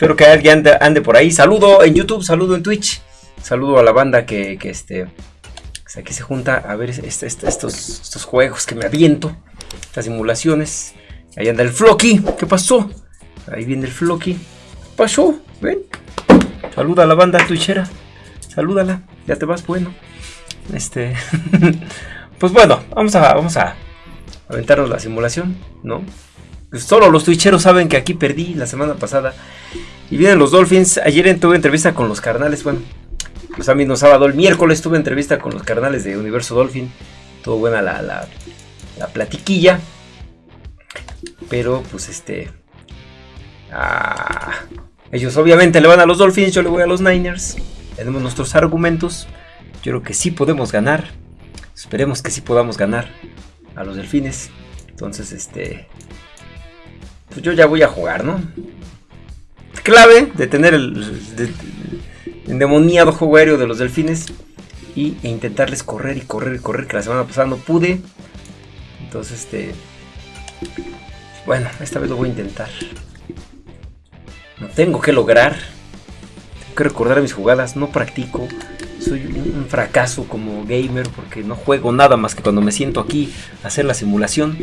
Espero que alguien ande, por ahí. Saludo en YouTube, saludo en Twitch. Saludo a la banda que, este... aquí se junta a ver este, este, estos, estos juegos que me aviento. Estas simulaciones. Ahí anda el Flocky. ¿Qué pasó? Ahí viene el Flocky. ¿Qué pasó? ¿Ven? Saluda a la banda twitchera. Salúdala. Ya te vas, bueno. Este... pues bueno, vamos a, vamos a aventarnos la simulación, ¿no? Solo los twitcheros saben que aquí perdí la semana pasada. Y vienen los Dolphins. Ayer tuve entrevista con los carnales. Bueno, a mí no sábado, el miércoles tuve entrevista con los carnales de Universo Dolphin. Todo buena la, la, la platiquilla. Pero pues este... Ah, ellos obviamente le van a los Dolphins, yo le voy a los Niners. Tenemos nuestros argumentos. Yo creo que sí podemos ganar. Esperemos que sí podamos ganar a los Delfines. Entonces, este... Pues yo ya voy a jugar, ¿no? Clave de tener el, endemoniado juego aéreo de los Delfines. Y, e intentarles correr y correr y correr. Que la semana pasada no pude. Entonces, este... Bueno, esta vez lo voy a intentar. No tengo que lograr. Tengo que recordar mis jugadas. No practico. Soy un, fracaso como gamer porque no juego nada más que cuando me siento aquí hacer la simulación.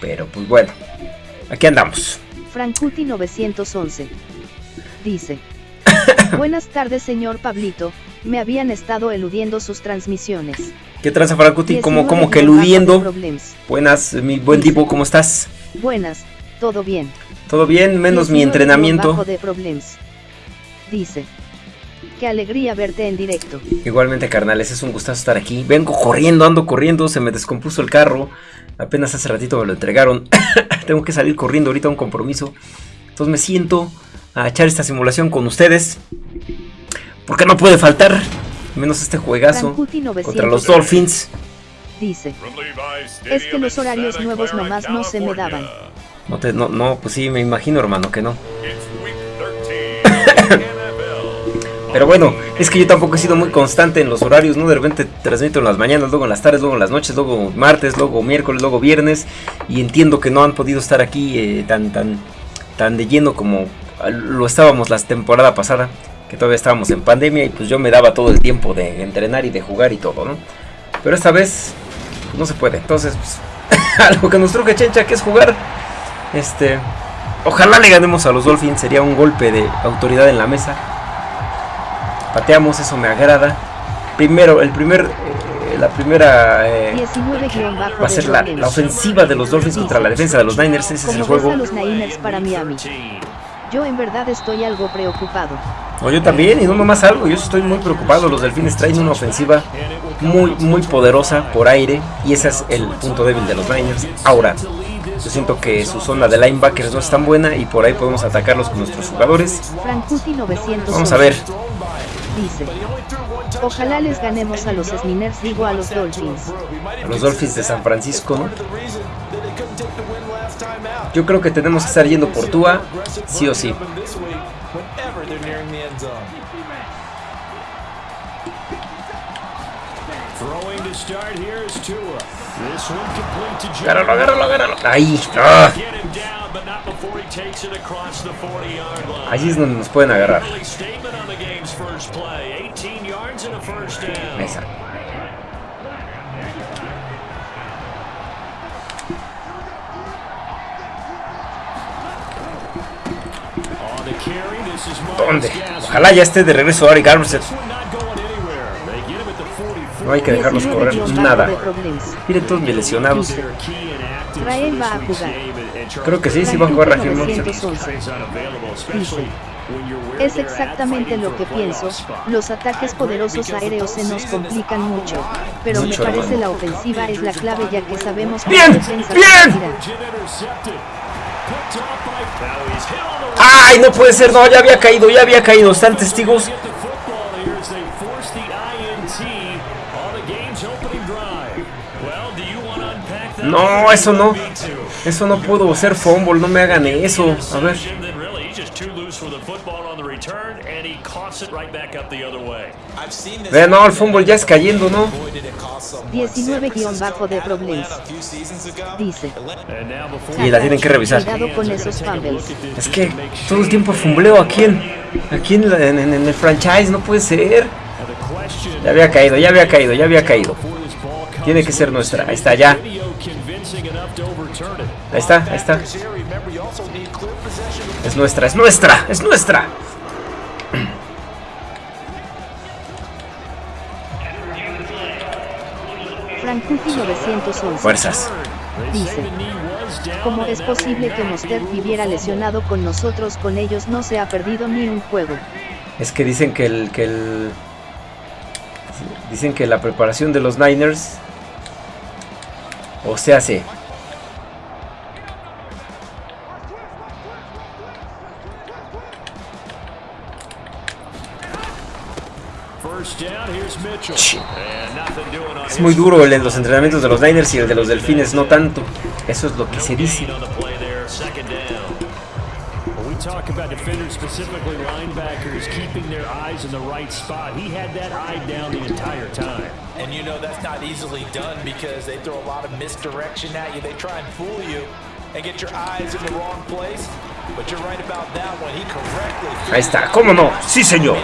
Pero pues bueno, aquí andamos. Frankuti 911 dice: Buenas tardes, señor Pablito. Me habían estado eludiendo sus transmisiones. ¿Qué tranza, Frankuti? ¿Cómo, como que eludiendo? Buenas, mi buen tipo, ¿cómo estás? Buenas, todo bien. Todo bien, menos mi entrenamiento. de Dice. Qué alegría verte en directo. Igualmente, carnales, es un gustazo estar aquí. Vengo corriendo, ando corriendo, se me descompuso el carro. Apenas hace ratito me lo entregaron. Tengo que salir corriendo ahorita a un compromiso. Entonces me siento a echar esta simulación con ustedes. Porque no puede faltar. Menos este juegazo contra los Dolphins. Dice. Es que los horarios nuevos nomás no se me daban. No, te, no, no, pues sí, me imagino hermano que no. Pero bueno, es que yo tampoco he sido muy constante en los horarios, ¿no? De repente transmito en las mañanas, luego en las tardes, luego en las noches, luego martes, luego miércoles, luego viernes. Y entiendo que no han podido estar aquí eh, tan, tan, tan de lleno como lo estábamos la temporada pasada. Que todavía estábamos en pandemia y pues yo me daba todo el tiempo de entrenar y de jugar y todo, ¿no? Pero esta vez no se puede. Entonces, pues, algo que nos truje Chencha, que es jugar. Este, ojalá le ganemos a los Dolphins, sería un golpe de autoridad en la mesa. Pateamos, eso me agrada. Primero, el primer, eh, la primera eh, va a ser la, ofensiva de los Dolphins contra la defensa de los Niners. Ese es el juego. los Niners para Miami. Yo en verdad estoy algo preocupado. No, yo también, y no nomás algo, yo estoy muy preocupado. Los Delfines traen una ofensiva muy, muy poderosa por aire, y ese es el punto débil de los Niners. Ahora, yo siento que su zona de linebackers no es tan buena y por ahí podemos atacarlos con nuestros jugadores. Vamos a ver. Ojalá les ganemos a los Sminers, digo a los Dolphins. A los Dolphins de San Francisco, ¿no? Yo creo que tenemos que estar yendo por Tua, sí o sí. Agárralo, agárralo, agárralo. Ahí. Ah. Ahí es donde nos pueden agarrar. Esa. ¿Dónde? Ojalá ya esté de regreso Ari. No hay que dejarlos correr nada. Miren todos mis lesionados. Rael va a jugar. Creo que sí, sí va a jugar Raheem Es exactamente lo que pienso, los ataques poderosos aéreos se nos complican mucho, pero me parece la ofensiva es la clave ya que sabemos que ¡Bien! ¡Bien! ¡Ay, no puede ser! No, ya había caído, ya había caído. Están testigos. No, eso no. Eso no puedo ser fumble, no me hagan eso. A ver. Vean, no, el fútbol ya es cayendo, ¿no? 19 bajo de problemas. Dice. Y la tienen que revisar. Con esos. Es que todo el tiempo fumbleo aquí en, aquí en, en, en el franchise, no puede ser. Ya había caído, ya había caído, ya había caído. Tiene que ser nuestra. Ahí está, ya. Ahí está, ahí está. Es nuestra, es nuestra, es nuestra. Frankuti 911. Fuerzas. Dice. ¿Cómo es posible que Monster viviera lesionado con nosotros con ellos no se ha perdido ni un juego? Es que dicen que el, que el dicen que la preparación de los Niners o se hace Es muy duro el de los entrenamientos de los Niners y el de los Delfines no tanto. Eso es lo que se dice. talk about defenders, specifically linebackers, keeping their eyes in the right spot. He had that eye down the entire time. And you know that's not easily done because they throw a lot of misdirection at you. They try and fool you and get your eyes in the wrong place. But you're right about that one. He correctly. Ahí está, cómo no, sí señor.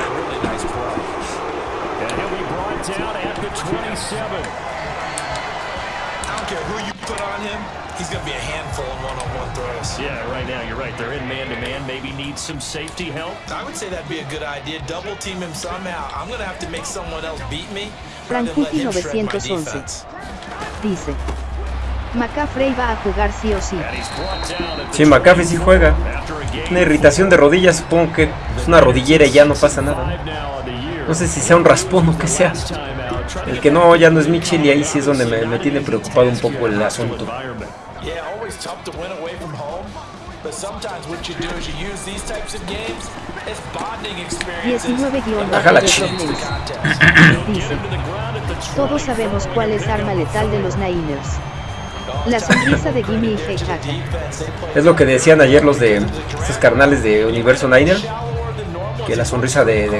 Brought down at the 27. I don't care who you put on him. He's going to be a handful in one-on-one throws. Yeah, right now you're right. They're in man-to-man. -man. Maybe need some safety help. I would say that'd be a good idea. Double team him somehow. I'm going to have to make someone else beat me. Frankuti 911 dice. McCaffrey va a jugar sí o sí. Sí, McCaffrey sí juega. Una irritación de rodillas, supongo que es una rodillera y ya no pasa nada. No sé si sea un raspón o que sea. El que no, ya no es Mitchell y ahí sí es donde me, me tiene preocupado un poco el asunto. But sometimes what you do is you use these types of games as bonding experiences. 19 guion Baja la de ch- problemas. Dice. Todos sabemos cuál es arma letal de los Niners. La sonrisa de Gimme y Heikaka. Es lo que decían ayer los de estos carnales de Universo Niner, que la sonrisa de, de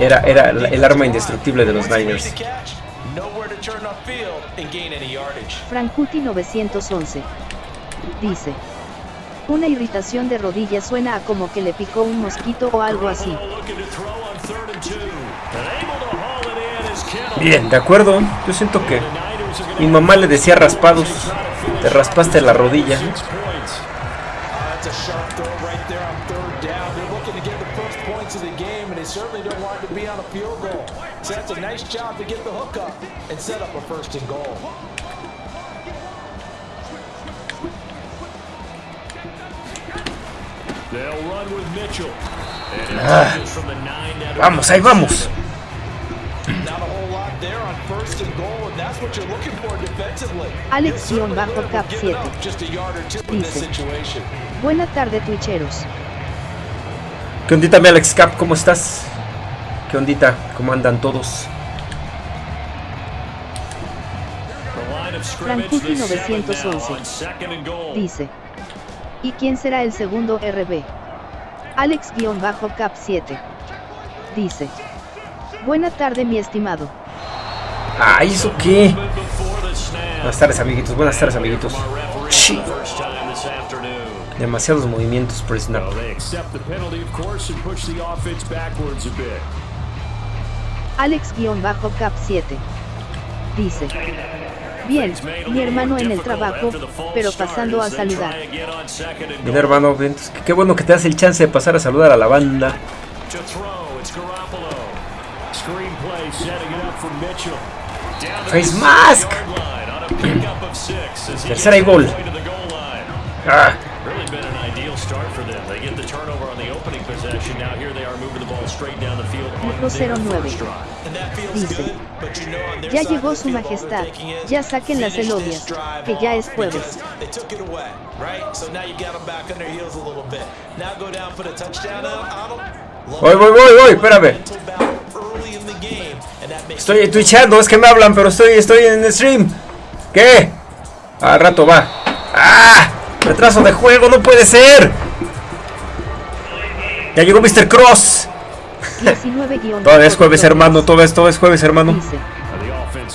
Era, era el arma indestructible de los Niners. Frankuti 911 dice. Una irritación de rodillas suena a como que le picó un mosquito o algo así. Bien, de acuerdo. Yo siento que mi mamá le decía raspados. Te raspaste la rodilla. Job to get the hook up and set up a first and goal. They'll run with Mitchell. And Ah. Vamos, ahí vamos. Not a whole lot there on first and goal, and that's what you're looking for defensively. Alex-Cap 7 Just a yard or two in this Dice. situation. Buena tarde Twitcheros. ¿Qué ondita, mi Alex Cap? ¿Cómo estás? ¿Qué ondita? ¿Cómo andan todos? Frankuti The seven 911 now on second and goal. Dice. ¿Y quién será el segundo RB? Alex-Cap 7 dice. Buena tarde mi estimado. Ay, ¿eso qué? Buenas tardes, amiguitos. Buenas tardes, amiguitos. Sí. Demasiados movimientos por snap. Alex-Cap 7 dice. Bien, mi hermano en el trabajo, pero pasando a saludar. Bien, hermano, entonces, qué- bueno que te das el chance de pasar a saludar a la banda. Face 6 mask. Tercera y gol. Ah, Really been an ideal start for them. They get the turnover on the opening possession. Now here they are moving the ball straight down the field on Dijo their 09. Dice. Ya llegó su majestad. Ya saquen las drive que ya es jueves. them. Voy, voy, voy, voy, espérame. Estoy twitchando, es que me hablan, pero estoy, estoy en el stream. ¿Qué? Al rato va. ¡Ah! Retraso de juego, no puede ser. Ya llegó Mr. Cross. 19 guion Todavía es jueves, hermano. Todo es, todo es jueves, hermano. Dice,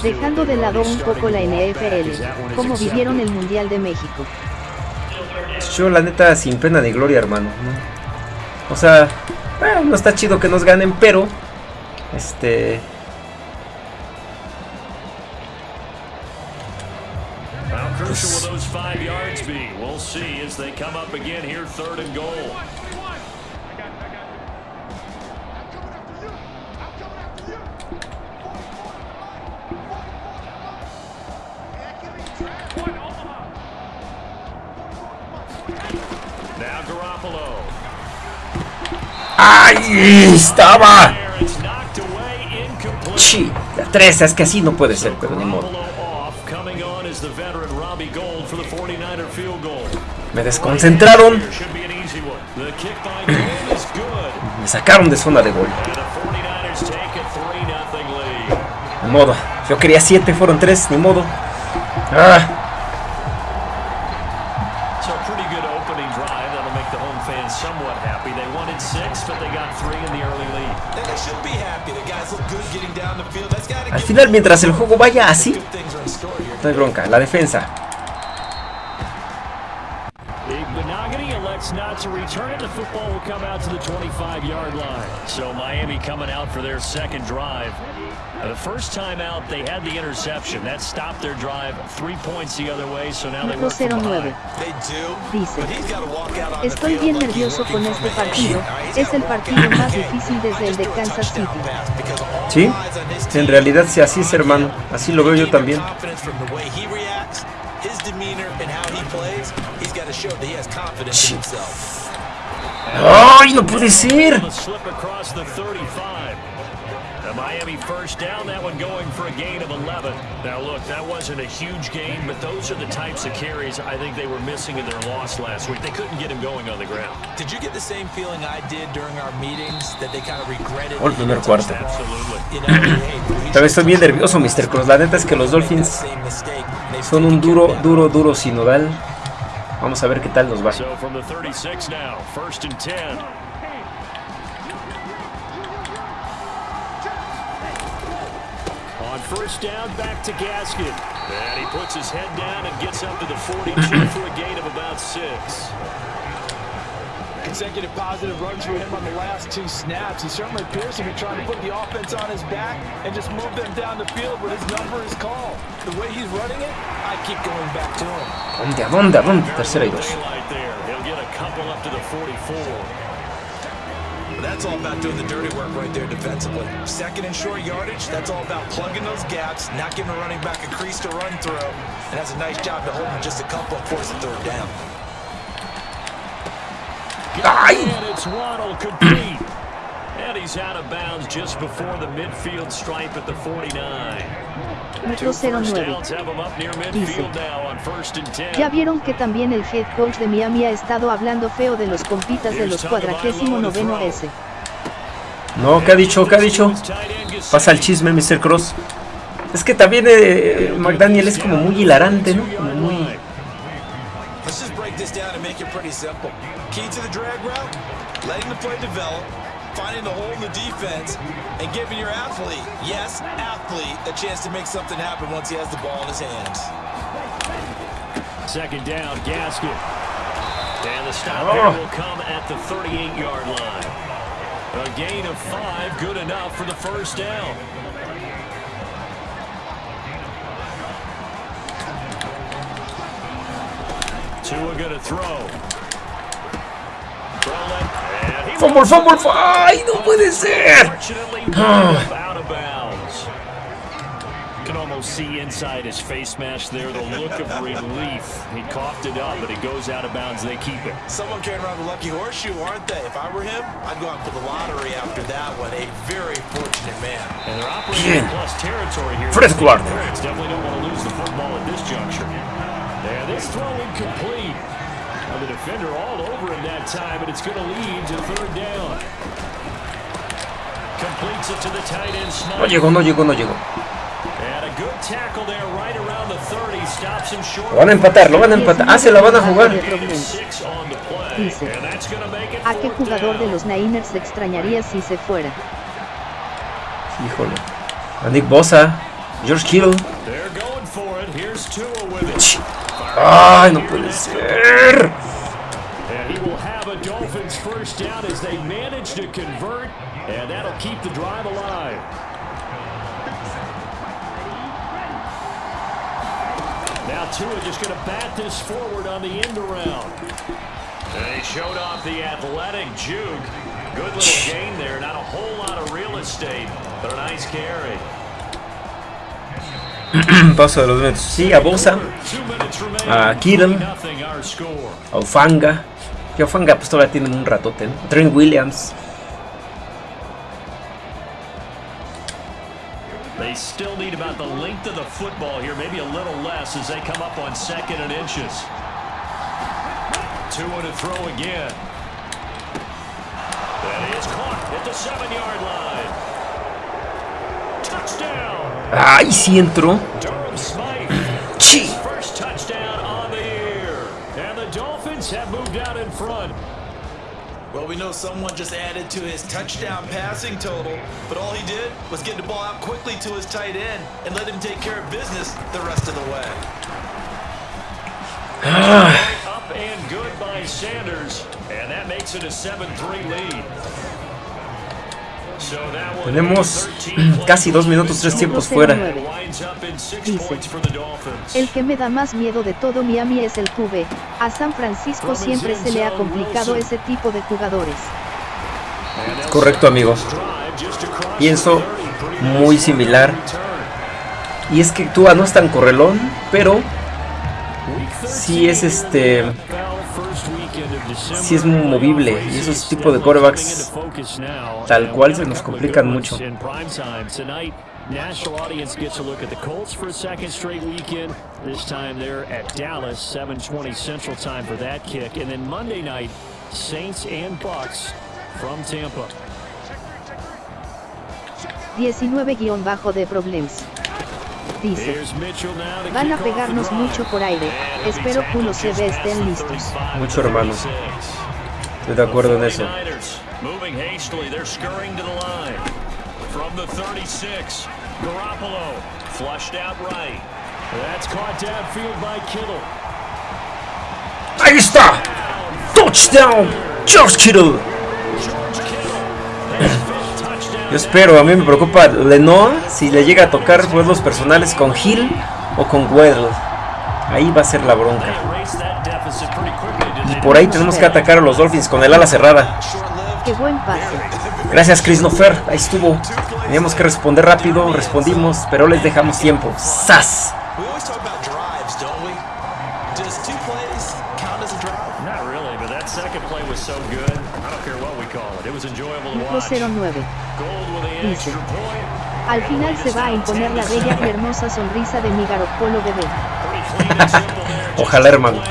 dejando de lado un poco la NFL, ¿cómo vivieron el Mundial de México? Yo, la neta, sin pena ni gloria, hermano. ¿no? O sea, bueno, no está chido que nos ganen, pero. Este. How ¡Ay! ¡Estaba! Chi, la 3, es que así no puede ser, pero ni modo. Garoppolo off, coming on is the veteran Robbie Gold for the 49er field goal. Me desconcentraron. Me sacaron de zona de gol. And the 49ers take a 3-0 lead. Ni modo. Yo quería 7, fueron 3, ni modo. Ah, final, mientras el juego vaya así, no hay bronca. La defensa. Big Benogany elects not to return it. The football will come out to the 25-yard line. So Miami coming out for their second drive. The first time out, they had the interception. That stopped their drive three points the other way, so now they work from 09. behind. They do. Dice, But he's got to walk out on the Estoy field bien nervioso con este partido. Es el partido más difícil desde el de Kansas City. Sí, en realidad sí, así es, hermano. Así lo veo yo también. ¡Ay, no puede ser! Miami first down, that one going for a gain of 11. Now look, that wasn't a huge gain, but those are the types of carries I think they were missing in their loss last week. They couldn't get him going on the ground. Did you get the same feeling I did during our meetings that they kind of regretted? Gol primer cuarto. Vez estoy bien nervioso, Mr. Cross. La neta es que los Dolphins son un duro, duro, duro sinodal. Vamos a ver qué tal nos va. So from the 36 now, first and 10. First down, back to Gaskin. And he puts his head down and gets up to the 42 for a gain of about six. Consecutive positive runs for him on the last two snaps. He certainly appears to be trying to put the offense on his back and just move them down the field when his number is called. The way he's running it, I keep going back to him. ¿A dónde? ¿A dónde? ¿A dónde? Tercera y dos. 44. That's all about doing the dirty work right there defensively. Second and short yardage, that's all about plugging those gaps, not giving a running back a crease to run through, and that's a nice job to hold him just a couple and force a third down. And it's Waddle complete. And he's out of bounds just before the midfield stripe at the 49. Metro Two first 09. downs have him up near midfield now on first and 10. Ya vieron que también el head coach de Miami ha estado hablando feo de los compitas de los cuadragésimo noveno S. No, ¿qué ha dicho? ¿Qué ha dicho? Pasa el chisme, Mr. Cross. Es que también eh, McDaniel es como muy hilarante, ¿no? Como muy... Let's just break this down and make it pretty simple. Key to the drag route, letting the play develop, finding the hole in the defense, and giving your athlete, yes, athlete, a chance to make something happen once he has the ball in his hands. Second down, Gaskin. And the stop Oh. here will come at the 38-yard line. A gain of five, good enough for the first down. Tua gonna throw. Throwing, and he ¡Fumble, fumble, fumble! ¡Ay, no puede ser! Unfortunately, Ah. out of bounds. You can almost see inside his face mask there the look of relief. He coughed it up, but it goes out of bounds. They keep it. Someone carrying around the lucky horseshoe, aren't they? If I were him, I'd go out for the lottery after that one. A very fortunate man. And they're operating in Bien. plus territory here. Fred Guardo. Pirates definitely don't defender all over him that time, but it's going to lead to third down. Completes it to the tight end, No llegó, no llegó, no llegó. And a Lo van a empatar, lo van a empatar. Ah, se la van a jugar. Dice, ¿a qué jugador de los Niners extrañaría si se fuera? Híjole. A Nick Bosa, George Kittle. Ay, no puede ser. First down as they manage to convert, and that'll keep the drive alive. Now Tua just going to bat this forward on the end around. He showed off the athletic juke. Good little gain there. Not a whole lot of real estate, but a nice carry. Paso de los metros. Sí, a Bosa, Two minutes remaining. a Kittle, Nothing our score. a Ufanga. Que Ufanga pues todavía tienen un ratote. ¿no? Trent Williams. They still need about the length of the football here, maybe a little less as they come up on second and inches. Two to throw again. That is caught at the seven-yard line. Touchdown, Ay, sí entró. Front. Well, we know someone just added to his touchdown passing total, but all he did was get the ball out quickly to his tight end and let him take care of business the rest of the way. Up and good by Sanders. And that makes it a 7-3 lead. Tenemos 13 casi dos minutos, tres tiempos fuera. Dice. El que me da más miedo de todo Miami es el QB. A San Francisco siempre se le ha complicado ese tipo de jugadores. Correcto, amigo. drive just across Pienso the 30, pretty muy similar. Y es que Tua no es tan correlón, pero sí es 13 este. Sí es movible. Y esos tipos de quarterbacks tal cual se nos complican mucho. National audience gets a look at the Colts for a second straight weekend. This time they're at Dallas, 7:20 Central Time for that kick, and then Monday night, Saints and Bucks from Tampa. 19- de Problems. Dice, Here's Mitchell now to van a pegarnos mucho por aire. Espero just ve past estén listos. 35 Mucho, hermano. 36. Estoy de acuerdo en eso. 49ers moving hastily. They're scurrying to the line. From the 36, Garoppolo flushed out right. That's caught downfield by Kittle. ¡Ahí está! ¡Touchdown! George Kittle. Yo espero, a mí me preocupa Lenoa si le llega a tocar juegos personales con Hill o con Weddle. Ahí va a ser la bronca. Y por ahí tenemos que atacar a los Dolphins con el ala cerrada. Qué buen pase. Gracias, Christopher. Ahí estuvo. Teníamos que responder rápido, respondimos, pero les dejamos tiempo. ¡Sas! We always talk about drives, don't we? Does two plays count as a drive? Not really, but that second play was so good. I don't care what we call it. It was enjoyable to watch. 09. Dice. Al final se va a imponer la bella y hermosa sonrisa de mi Garoppolo bebé. Ojalá, hermano.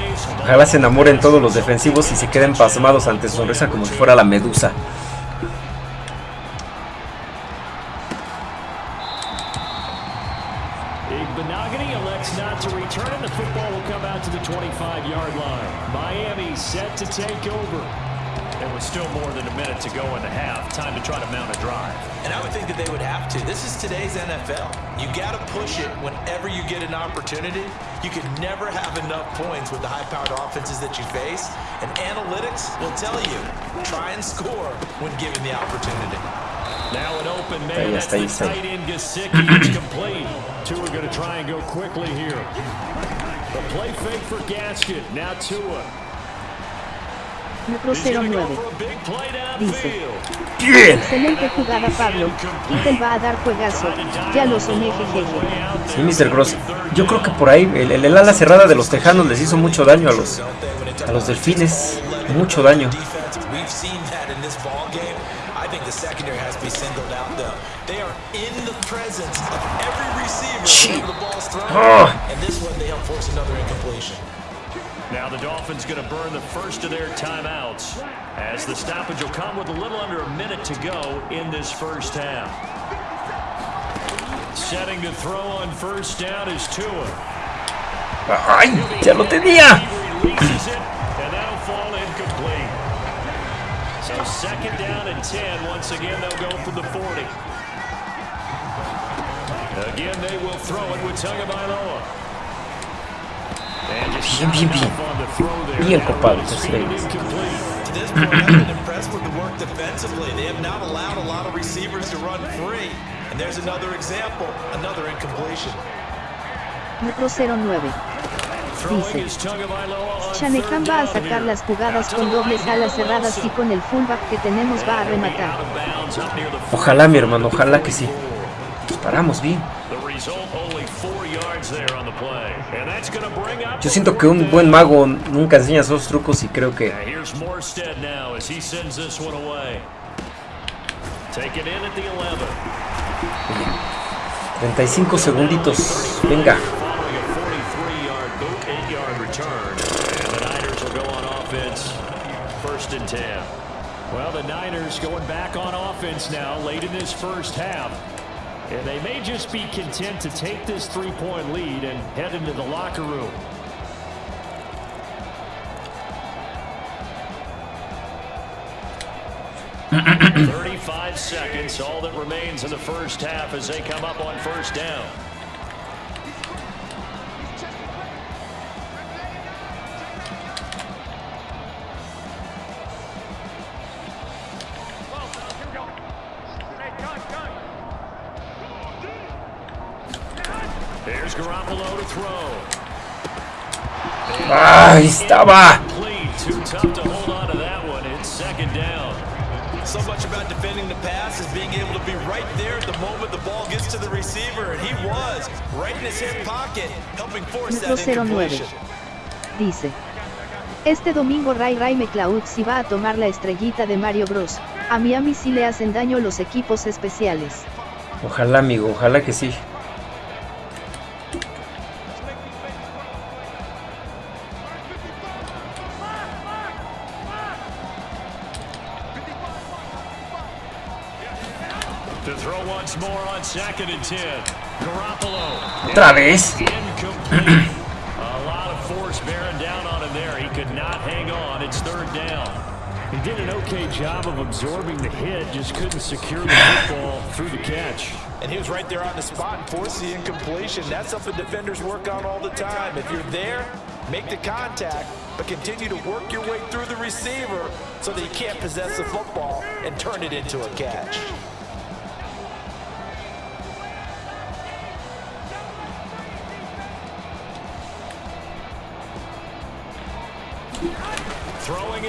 Ojalá se enamoren todos los defensivos y se queden pasmados ante su sonrisa como si fuera la medusa. Today's NFL. You got to push it whenever you get an opportunity. You can never have enough points with the high-powered offenses that you face. And analytics will tell you, try and score when given the opportunity. Now an open Ahí man. That's the está. tight end Gasicki. It's complete. Two are going to try and go quickly here. The play fake for Gasket. Now Tua. Metro He's going to go 09. for a big play Dice. ¡Bien! Excelente jugada Pablo. Kittel va a dar juegazo. Ya lo soñé jejeje. Sí, Mr. Cross. Yo creo que por ahí el, el- el ala cerrada de los Tejanos les hizo mucho daño a los, a los Delfines. Mucho daño. Shit. whenever Now the Dolphins going to burn the first of their timeouts as the stoppage will come with a little under a minute to go in this first half. Setting to throw on first down is Tua. ¡Ay! ¡Ya lo tenía! Releases it, and that'll fall incomplete. So second down and 10. Once again, they'll go for the 40. Again, they will throw it with Tagovailoa. Bien, bien, bien. Bien, compadre. Metro 09. Throwing Dice. third va a sacar las jugadas con dobles alas cerradas y con el fullback que tenemos va a rematar. Ojalá, mi hermano, ojalá que sí. Paramos bien. Yo siento que un buen mago nunca enseña esos trucos y creo que 11. 35 segunditos. Venga. Following a 43-yard boot, 8-yard return. And the Niners will go on offense first and 10. Well, the Niners going back on offense now late in this first half. And they may just be content to take this three-point lead and head into the locker room. Thirty-five seconds, all that remains in the first half as they come up on first down. 09. incompletion. Dice. Este domingo Ray Ray McLeod si va a tomar la estrellita de Mario Bros. A Miami sí le hacen daño los equipos especiales. Ojalá, amigo, ojalá que sí. Third down. He did an okay job of absorbing the hit, just couldn't secure the football through the catch. And he was right there on the spot and forced the incompletion. That's something defenders work on all the time. If you're there, make the contact, but continue to work your way through the receiver so that he can't possess the football and turn it into a catch.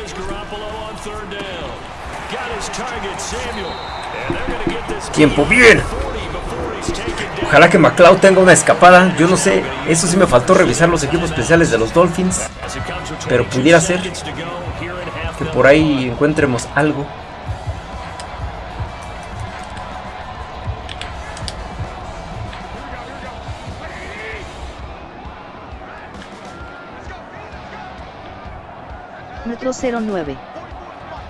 Throwing is Garoppolo on third down. Got his target, Samuel. And they're going to get this Tiempo, bien. 40 before he's taken down. Ojalá que McLeod tenga una escapada. Yo no sé, eso sí me faltó revisar los equipos especiales de los Dolphins. Pero 22 pudiera ser Que por ahí encuentremos algo. Metro 09.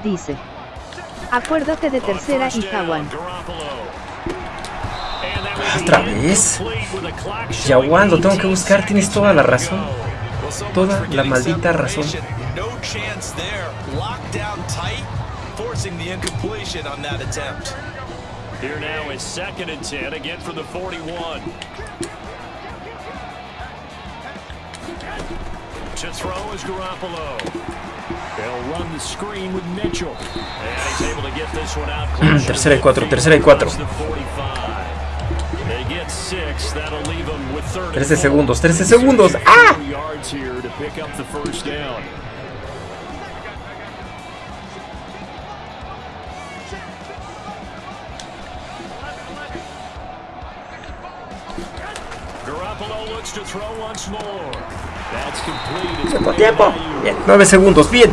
Dice. Acuérdate de tercera y Jaguan. ¿Otra vez? Jaguan, lo tengo que buscar, tienes toda la razón. Toda la maldita razón. separation. No chance there. Locked down tight, forcing the incompletion on that attempt. Here now is second and 10 again for the 41. To throw is Garoppolo. They'll run the screen with Mitchell. And he's able to get this one out. closer Tercera y cuatro, tercera y cuatro. across the 45. They get six. That'll leave them with third and 13 four. segundos, 13 segundos. ¡Ah! Two yards here to pick up the first down. Garoppolo looks to throw once more. Tiempo, tiempo. Bien, 9 segundos, bien.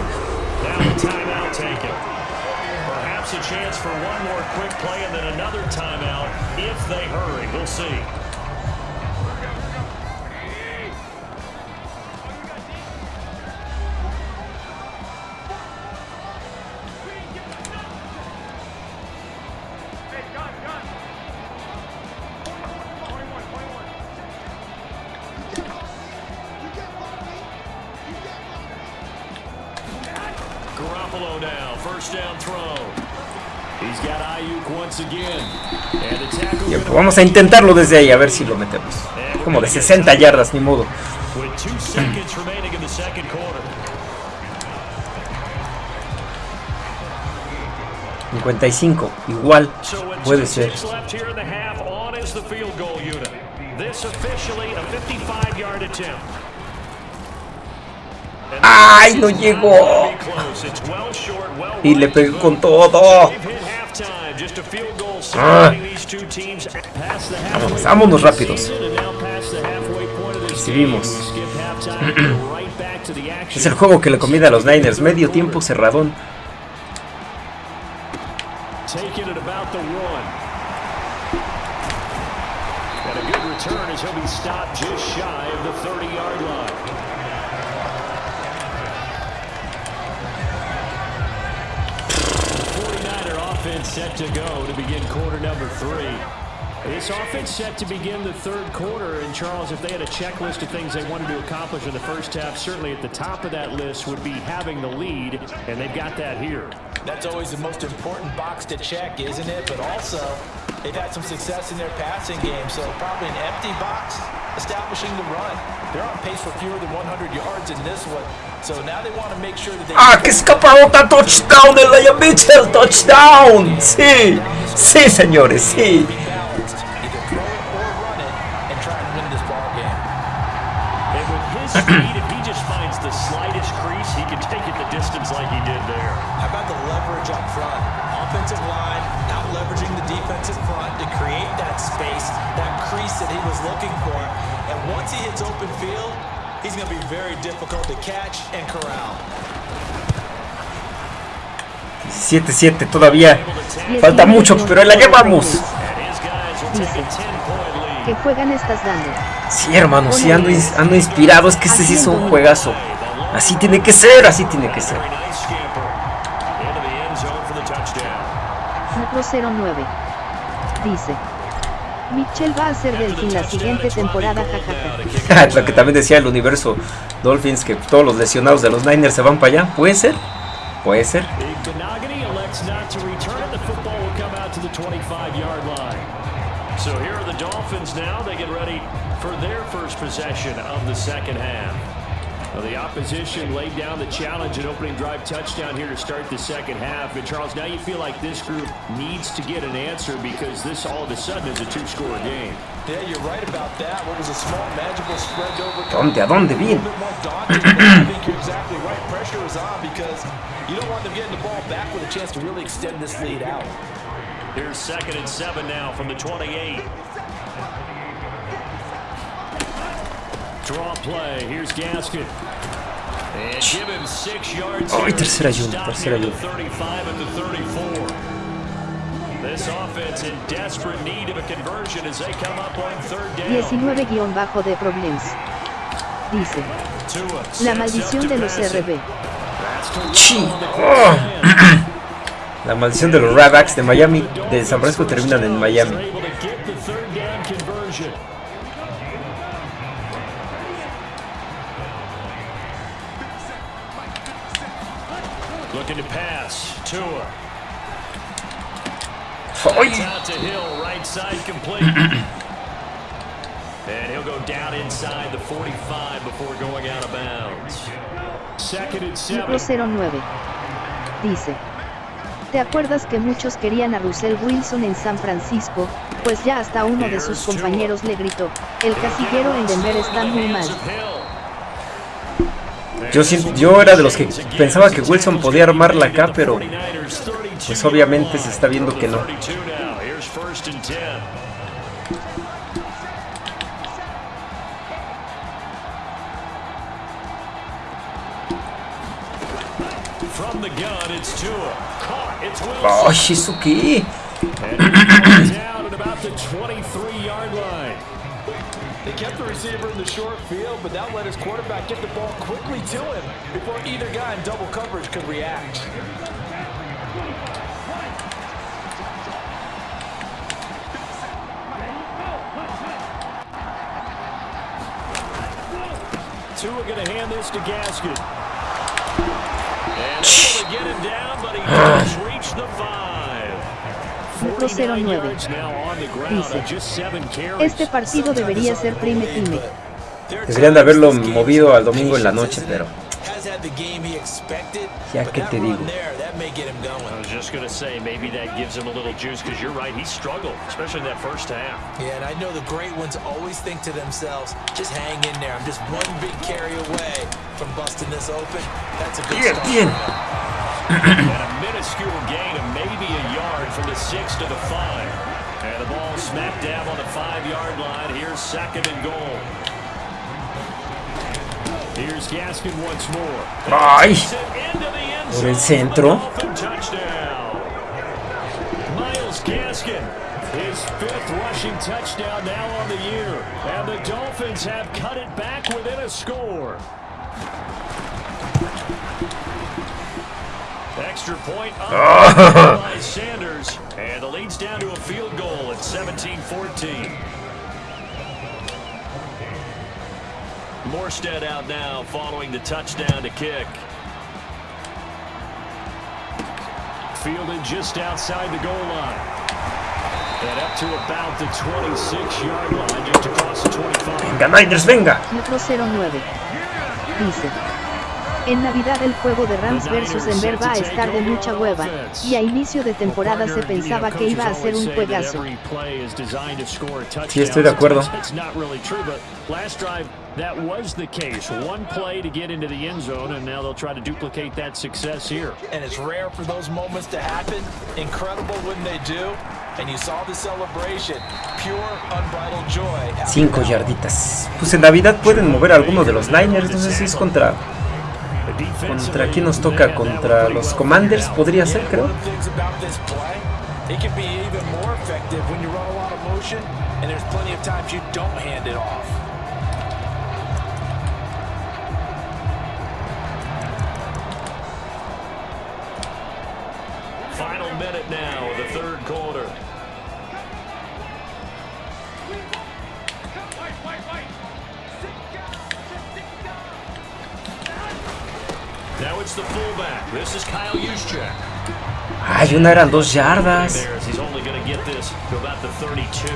Vamos a intentarlo desde ahí, a ver si lo metemos. Como de 60 yardas, ni modo. 55, igual puede ser. ¡Ay, no llegó! Y le pegó con todo. Ah. Vámonos, vámonos rápidos. Recibimos. es el juego que le conviene a los Niners. Medio tiempo cerradón. Offense set to go to begin quarter number three. This offense set to begin the third quarter, and Charles, if they had a checklist of things they wanted to accomplish in the first half, certainly at the top of that list would be having the lead, and they've got that here. That's always the most important box to check, isn't it? But also, they've had some success in their passing game, so probably an empty box establishing the run. They're on pace for fewer than 100 yards in this one, so now they want to make sure that they... ¡Ah, que escaparota! ¡Touchdown de Lion Mitchell! ¡Touchdown! ¡Sí! ¡Sí, señores! ¡Sí! speed, if he just finds the slightest crease, he can take it the distance like he did there. How about the leverage up front? Offensive line out leveraging the defensive front to create that space, that crease that he was looking for. Once he hits open field, he's going to be very difficult to catch and corral. 7-7 todavía. Falta mucho, pero la llevamos. que juegan estás dando? Sí, hermano, sí ando, ando inspirado. Es que este sí es un juegazo. Así tiene que ser, así tiene que ser. 409. Dice. Mitchell va a ser Delfín la siguiente temporada, jajaja. Lo que también decía el universo Dolphins, que todos los lesionados de los Niners se van para allá. ¿Puede ser? Puede ser. So here are the Dolphins now. They get ready for their first possession of the second half. Well, the opposition laid down the challenge and opening drive touchdown here to start the second half. And Charles, now you feel like this group needs to get an answer because this all of a sudden is a two-score game. Yeah, you're right about that. What was a small magical spread over. ¿Dónde? ¿A dónde? Bien. I think you're exactly right. Pressure is on because you don't want them getting the ball back with a chance to really extend this lead out. Here's second and seven now from the 28. Draw play. Here's Gaskin. And give him six yards. Oh, tercera y tercera y una. 35 and the 34. This offense in desperate need of a conversion as they come up on third down. 19 guion bajo de problems. Dice. La maldición de los RB. Chi. Oh. La maldición de los Rabbits de Miami, de San Francisco terminan en Miami. Looking to pass, Tua. Out to Hill, right side complete. and he'll go down inside the 45 before going out of bounds. Second and seven. 09. Dice. ¿Te acuerdas que muchos querían a Russell Wilson en San Francisco? Pues ya hasta uno de sus compañeros le gritó, el casillero en Denver está muy mal. Yo, yo era de los que pensaba que Wilson podía armarla acá, pero pues obviamente se está viendo que no. The gun, They kept the receiver in the short field, but that let his quarterback get the ball quickly to him before either guy in double coverage could react. Tua going to hand this to Gaskin. Metro 09 dice, este partido debería ser prime time. Deberían de haberlo movido al domingo en la noche, pero ya que te digo. I was just going to say, maybe that gives him a little juice because you're right, he struggled, especially in that first half. Yeah, and I know the great ones always think to themselves, just hang in there. I'm just one big carry away from busting this open. That's a good Bien, bien. And minuscule gain of maybe a yard from the six to the five. And the ball smack dab on the five-yard line. Here's second and goal. Here's Gaskin once more. Ay, Takes the Por el centro. for the Dolphin. Miles Gaskin, his fifth rushing touchdown now on the year. And the Dolphins have cut it back within a score. Extra point up by ah. Sanders. And the lead's down to a field goal at 17-14. Morstead out now following the touchdown to kick. Fielded just outside the goal line. And up to about the 26-yard line, just across the 25. venga Niners, venga. Metro 09 dice, en Navidad el juego de Rams versus Denver va a estar de mucha hueva, y a inicio de temporada se pensaba que iba a ser un juegazo. Sí, estoy de acuerdo. It's not really true, but last drive that was the case. One play to get into the end zone, and now they'll try to duplicate that success here. And it's rare for those moments to happen. Incredible when they do. And you saw the celebration. Pure, unbridled joy. after Cinco yarditas. Pues en Navidad pueden mover a alguno de los Niners. No sé si es contra. ¿Contra quién nos toca? ¿Contra los Commanders? Podría ser, creo. One of the things about this Ay, una eran dos yardas. Bears, he's only going to get this to about the 32.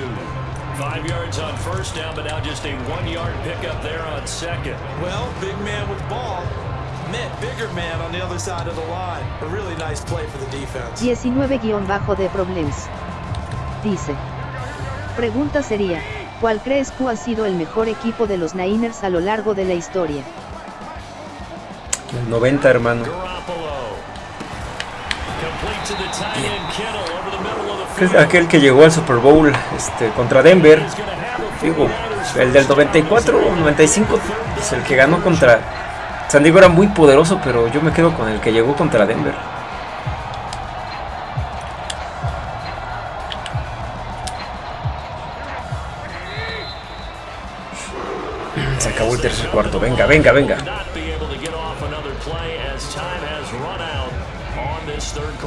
Five yards on first down, but now just a one-yard pickup there on second. Well, big man with ball met bigger man on the other side of the line. A really nice play for the defense. 19-de problems. Dice. Pregunta sería, ¿cuál crees que ha sido el mejor equipo de los Niners a lo largo de la historia? 90, hermano. Aquel que llegó al Super Bowl este, contra Denver, digo, el del 94 o 95, pues el que ganó contra San Diego era muy poderoso, pero yo me quedo con el que llegó contra Denver. Se acabó el tercer cuarto, venga, venga, venga. Metro League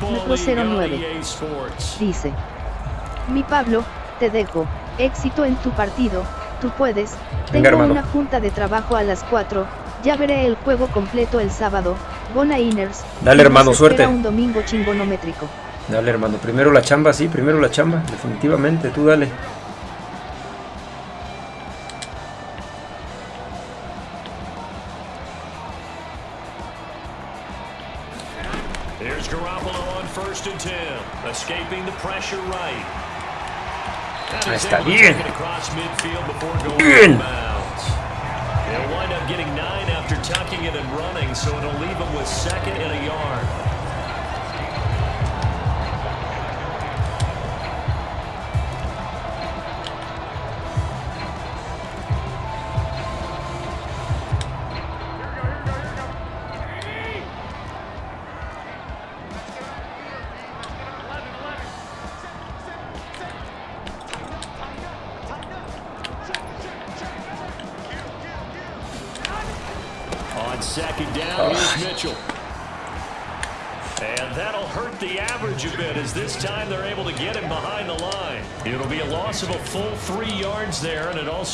on 09. EA Sports. Dice. Mi Pablo, te dejo. Éxito en tu partido, tú puedes. Tengo una junta de trabajo a las 4. Ya veré el juego completo el sábado. Gona Inners. Dale, hermano, suerte. un domingo chingonométrico. Dale, hermano. Primero la chamba, sí, primero la chamba. Definitivamente, tú dale. Ahí está, bien. take it across midfield before going Bien. out of bounds. They'll wind up getting nine after tucking it and running, so it'll leave them with second and a yard.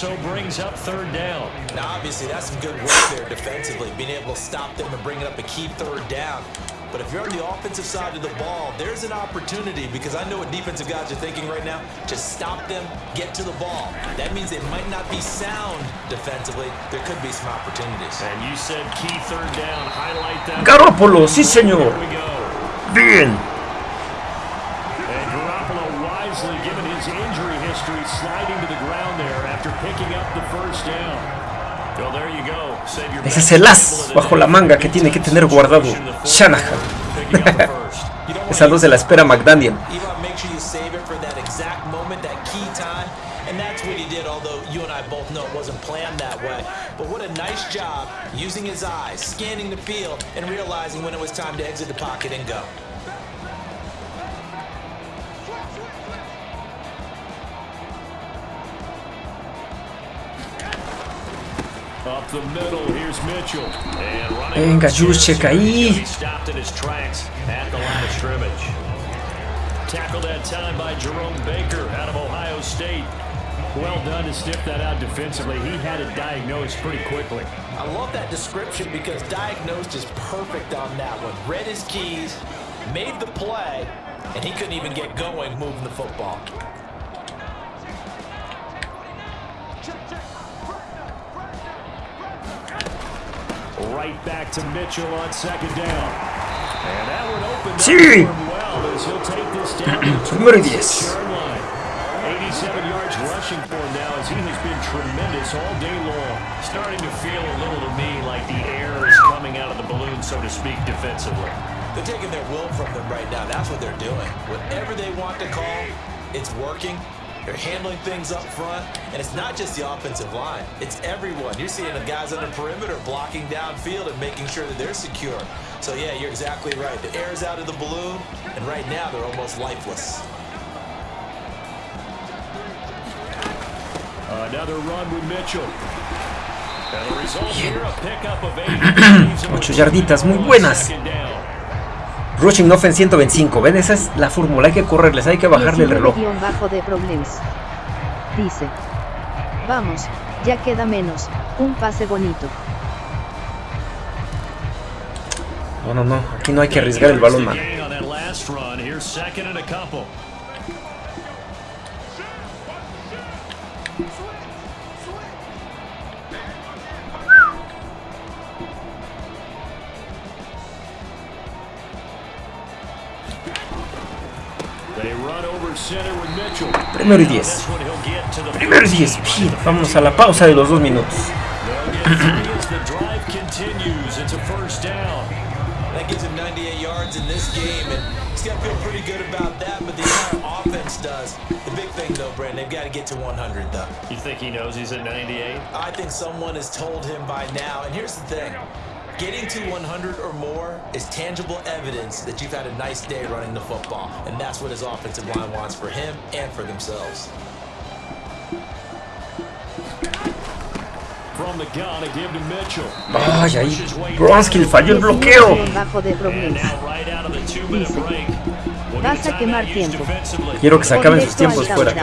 There, and it also brings up third down. Now, obviously, that's some good work there defensively, being able to stop them and bringing up a key third down. But if you're on the offensive side of the ball, there's an opportunity because I know what defensive guys are thinking right now. to stop them, get to the ball. That means they might not be sound defensively. There could be some opportunities. And you said key third down. Highlight that. Garópolo, sí señor. Here we go. Bien. Sliding to the ground there after picking up the first down. Well, there you go. Save your Ese es el as bajo la manga que tiene que tener guardado Shanahan. Esa luz de la espera McDaniel. Elon, make sure you save it for that exact moment, that key time. And that's what he did, although you and I both know it wasn't planned that way. But what a nice job using his eyes, scanning the field, and realizing when it was time to exit the pocket and go. Venga, upstairs, Juszczyk, ahí. He stopped in his tracks at the line of scrimmage. Tackled that time by Jerome Baker out of Ohio State. Well done to stiff that out defensively. He had it diagnosed pretty quickly. I love that description because diagnosed is perfect on that one. Read his keys, made the play, and he couldn't even get going moving the football. Right back to Mitchell on second down. And that would open up Sí. for him well as he'll take this down to the Número 10. 26-yard line. 87 yards rushing for him now as he has been tremendous all day long. Starting to feel a little to me like the air is coming out of the balloon, so to speak, defensively. They're taking their will from them right now. That's what they're doing. Whatever they want to call, it's working. They're handling things up front, and it's not just the offensive line. It's everyone. You're seeing the guys on the perimeter blocking downfield and making sure that they're secure. So yeah, you're exactly right. The air's out of the balloon, and right now they're almost lifeless. Another run with Mitchell. And the result here, a pickup of eight. Leaves him with Ocho yarditas, muy on buenas. Rushing offense 125. ¿Ven? Esa es la fórmula. Hay que correrles, hay que bajarle el reloj. bajo de problemas. Dice. Vamos, ya queda menos. Un pase bonito. No, no, no. Aquí no hay que arriesgar el balón, man. Primero y 10. Primero y 10. Vamos a la pausa de los dos minutos. They've got to get to 100, though. You think he knows he's at 98? I think someone has told him by now. And here's the thing. Getting to 100 or more is tangible evidence that you've had a nice day running the football. And that's what his offensive line wants for him and for themselves. From the gun, a give to Mitchell. Ay, ahí. Pushes way Bronskill falló el bloqueo. "Vas a quemar tiempo". Quiero que se acaben sus tiempos fuera.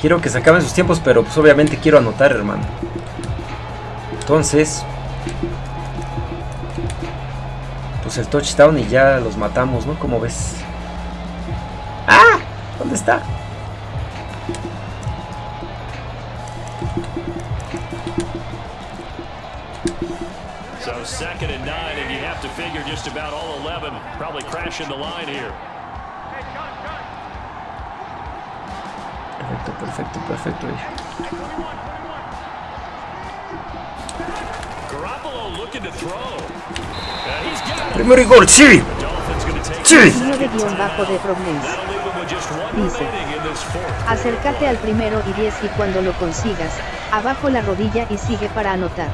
Quiero que se acaben sus tiempos, pero pues obviamente quiero anotar, hermano. Entonces, pues el touchdown y ya los matamos, ¿no? ¿Cómo ves? ¡Ah! ¿Dónde está? So second and nine, and you have to figure just about all 11 probably crashing the line here. Perfecto, perfecto, perfecto. Primero y gol, sí. Sí. this 19 second guion bajo de Dice. Acércate al primero y 10 y cuando lo consigas, abajo la rodilla y sigue para anotar.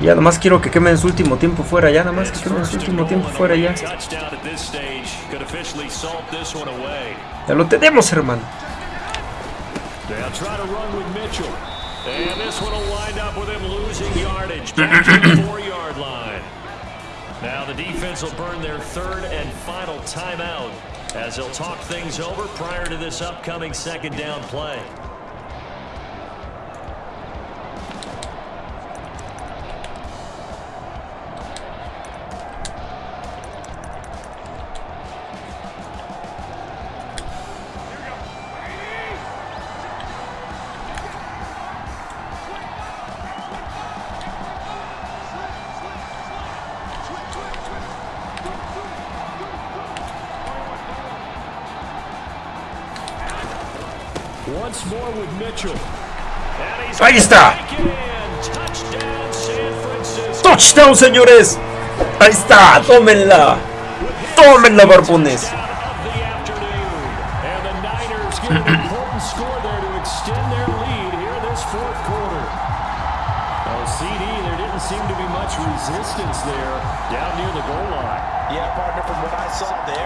Ya nomás quiero que quemen su último tiempo fuera, ya nomás que It's quemen su último tiempo fuera ya. Ya lo tenemos, hermano. They'll try to run with Mitchell. And this one will wind up with him losing yardage back to the four-yard line. Now the defense will burn their third and final timeout as they'll talk things over prior to this upcoming second down play. Ahí está. Touchdown San Francisco. ¡Touchdown, señores! Ahí está, tómenla. Tómenla, barbones. Resistance there down near the goal line. Yeah, partner, from what I saw there,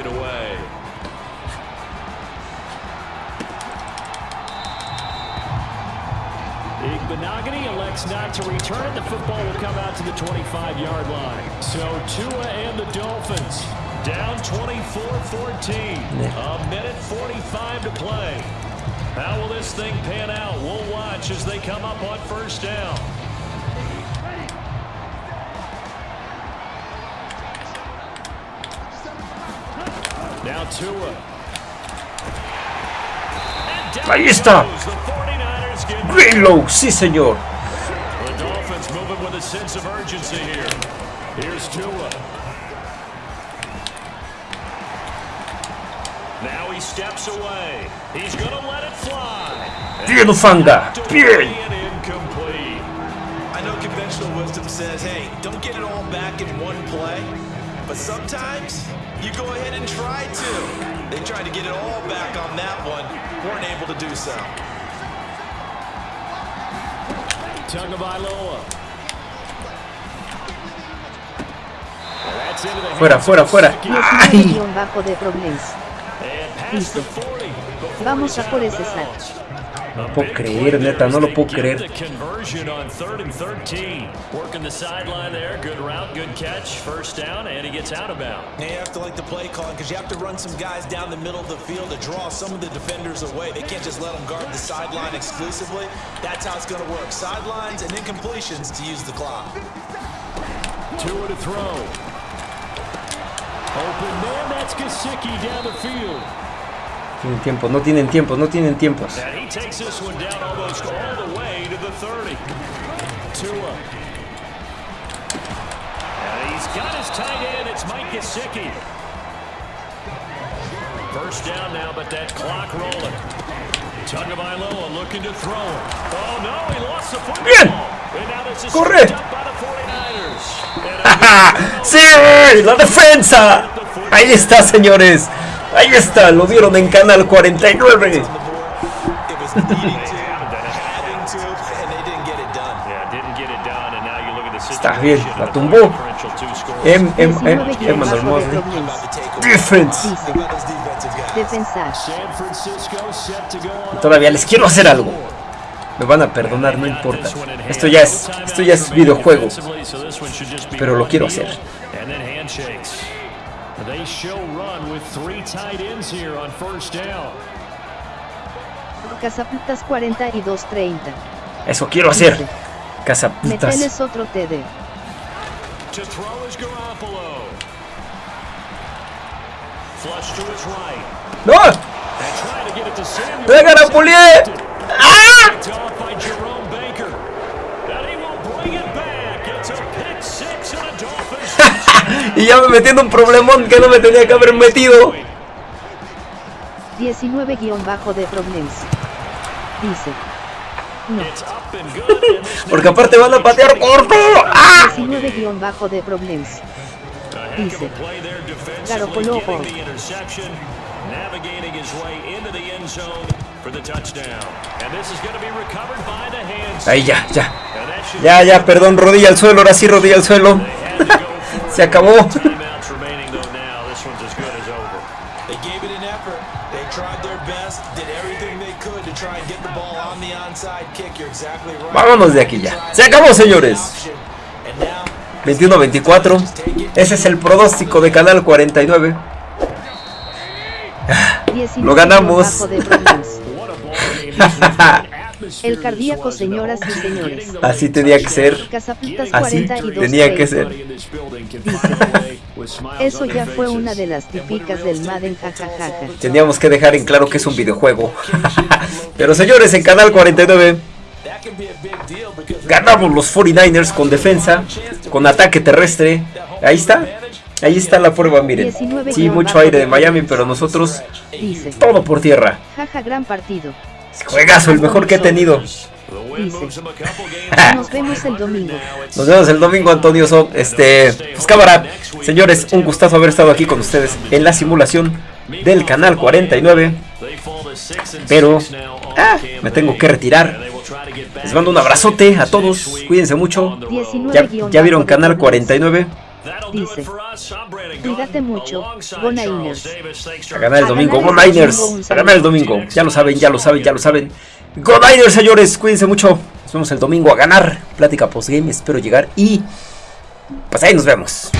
to. The football will come out to the 25-yard line. So Tua and the Dolphins down 24-14. A minute 45 to play. How will this thing pan out? We'll watch as they come up on first down. Now Tua. Ahí está. goes. The 49ers get Greenlow, sí, señor. A sense of urgency here. Here's Tua. Now he steps away. He's going to let it fly. Bien, Ufanga. Bien. Incomplete. I know conventional wisdom says, hey, don't get it all back in one play. But sometimes you go ahead and try to. They tried to get it all back on that one, weren't able to do so. Tagovailoa. Fuera, fuera, fuera. ¡Ay! 19 guion bajo de Problems. And past the 40 before Vamos a por ese sack. No puedo creer, neta, no lo puedo creer. The conversion on third and 13. Working the sideline there. Good route, good catch. First down, and he gets out of bounds. And you have to like the play calling because you have to run some guys down the middle of the field to draw some of the defenders away. They can't just let them guard the sideline exclusively. That's how it's going to work. Sidelines and incompletions to use the clock. Two to throw. Tienen tiempo, no tienen tiempos, no tienen tiempos. And he takes this one down almost all the way to the 30. Tua. And he's got his tight end. It's Mike Gesicki. First down now, but that clock rolling. Tagovailoa looking to throw it. Oh, no, he lost the football. Bien. Corre. stripped up by the 49ers. And a ¡Ja! ¡Sí! ¡La defensa! Ahí está, señores. Ahí está, lo vieron en Canal 49. It was needing to, having to, and they didn't get it done. Yeah, didn't get it done, and now you look at the Está bien, la tumbó. differential two scores. 19 guion Emmanuel bajo de Mosley. Problems. About the takeaway. Defense. Defensa. Todavía les quiero hacer algo. Me van a perdonar, no importa. Esto ya es, esto ya es videojuego. Pero lo quiero hacer. Cazaputas 42-30. Eso quiero hacer. Cazaputas. Meteles otro TD. ¡No! ¡Vengan a Pulier! ¡Ah! By Jerome Baker. And he will bring it back. It's a pick six and a Dolphins. Y ya me metí en un problemón que no me tenía que haber metido. 19 guion bajo de Problems. Dice. No. Porque aparte van a patear corto. ¡Ah! 19 guion bajo de Problems. Dice. Garoppolo. Navigating his way into the end zone for the touchdown. And this is going to be recovered by the hands. Ahí ya, ya. Ya, ya, perdón, rodilla al suelo, ahora sí rodilla al suelo. Se acabó. Timeouts remaining though now. This one's as good as over. They gave it an effort. They tried their best, did everything they could to try and get the ball on the onside kick. You're exactly right. Vámonos de aquí ya. Se acabó, señores. And now, 21-24. Ese es el pronóstico de Canal 49. The atmosphere El cardíaco, señoras y señores. Así tenía que ser. Así 42 tenía que ser. Eso ya fue una de las típicas del Madden jajajaja. Teníamos que dejar en claro que es un videojuego. Pero señores, en Canal 49 that can be a big deal because ganamos los 49ers con defensa, con ataque terrestre. Ahí está. Ahí está la prueba, miren. 19 Sí, mucho aire de Miami, pero nosotros Dice. todo por tierra. Jaja, gran partido. Juegazo, el mejor que he tenido. Dice. Nos vemos el domingo. Nos vemos el domingo, Antonio. So, este, pues cámara, señores, un gustazo haber estado aquí con ustedes en la simulación del canal 49. They fall to six and Pero ah, me tengo que retirar. Les mando un abrazote a todos. Cuídense mucho. 19 Ya, vieron canal Broncos. 49. Dice. Cuídate mucho, Go Niners. A ganar el domingo. Go Niners. A ganar el domingo. Ya lo saben, ya lo saben, ya lo saben. Go Niners, señores. Cuídense mucho. Nos vemos el domingo a ganar. Plática postgame. Espero llegar. Y pues ahí nos vemos.